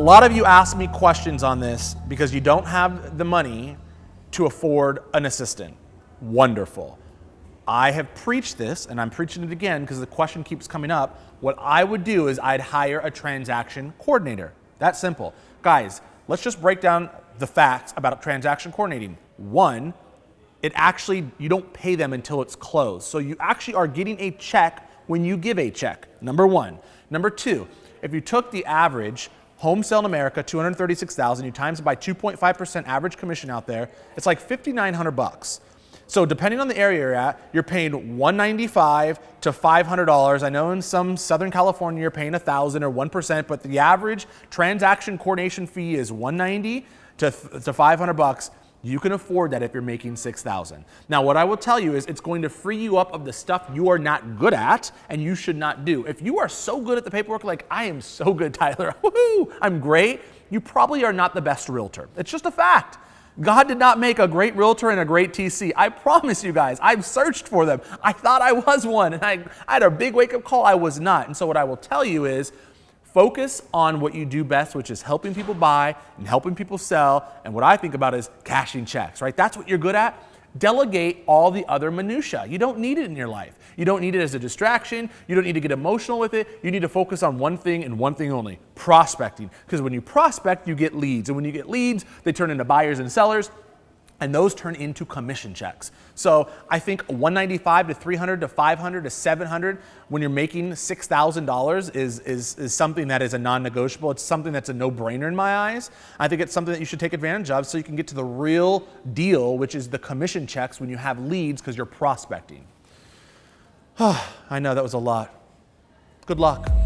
lot of you ask me questions on this because you don't have the money to afford an assistant. Wonderful. I have preached this and I'm preaching it again because the question keeps coming up. What I would do is I'd hire a transaction coordinator. That's simple. Guys, let's just break down the facts about transaction coordinating. One, it actually, you don't pay them until it's closed. So you actually are getting a check when you give a check, number one. Number two, if you took the average home sale in America, 236,000, you times it by 2.5% average commission out there, it's like 5,900 bucks. So depending on the area you're at, you're paying 195 to $500. I know in some Southern California you're paying 1,000 or 1%, but the average transaction coordination fee is 190 to, to 500 bucks you can afford that if you're making 6,000. Now, what I will tell you is it's going to free you up of the stuff you are not good at and you should not do. If you are so good at the paperwork, like I am so good, Tyler, woohoo, I'm great, you probably are not the best realtor. It's just a fact. God did not make a great realtor and a great TC. I promise you guys, I've searched for them. I thought I was one and I, I had a big wake up call. I was not. And so what I will tell you is Focus on what you do best, which is helping people buy and helping people sell. And what I think about is cashing checks, right? That's what you're good at. Delegate all the other minutia. You don't need it in your life. You don't need it as a distraction. You don't need to get emotional with it. You need to focus on one thing and one thing only prospecting. Because when you prospect, you get leads. And when you get leads, they turn into buyers and sellers and those turn into commission checks. So I think 195 to 300 to 500 to 700 when you're making $6,000 is, is, is something that is a non-negotiable. It's something that's a no-brainer in my eyes. I think it's something that you should take advantage of so you can get to the real deal, which is the commission checks when you have leads because you're prospecting. I know that was a lot. Good luck.